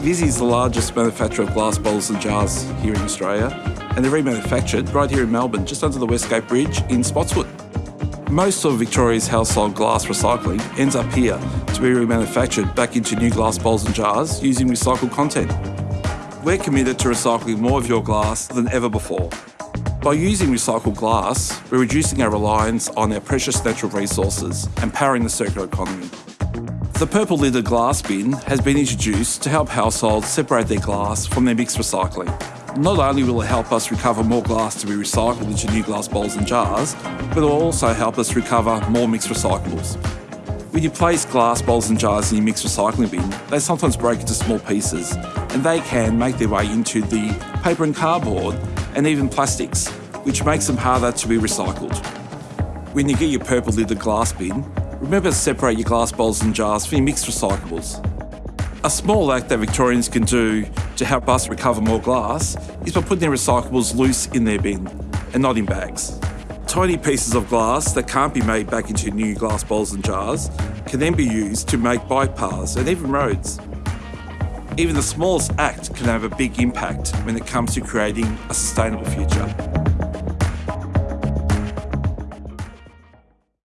Visy is the largest manufacturer of glass bottles and jars here in Australia, and they're remanufactured right here in Melbourne, just under the Westgate Bridge in Spotswood. Most of Victoria's household glass recycling ends up here to be remanufactured back into new glass bowls and jars using recycled content. We're committed to recycling more of your glass than ever before. By using recycled glass, we're reducing our reliance on our precious natural resources and powering the circular economy. The purple lidded glass bin has been introduced to help households separate their glass from their mixed recycling. Not only will it help us recover more glass to be recycled into new glass bowls and jars, but it will also help us recover more mixed recyclables. When you place glass bowls and jars in your mixed recycling bin, they sometimes break into small pieces and they can make their way into the paper and cardboard and even plastics, which makes them harder to be recycled. When you get your purple lidded glass bin, remember to separate your glass bowls and jars from your mixed recyclables. A small act that Victorians can do to help us recover more glass is by putting their recyclables loose in their bin and not in bags. Tiny pieces of glass that can't be made back into new glass bowls and jars can then be used to make bike paths and even roads. Even the smallest act can have a big impact when it comes to creating a sustainable future.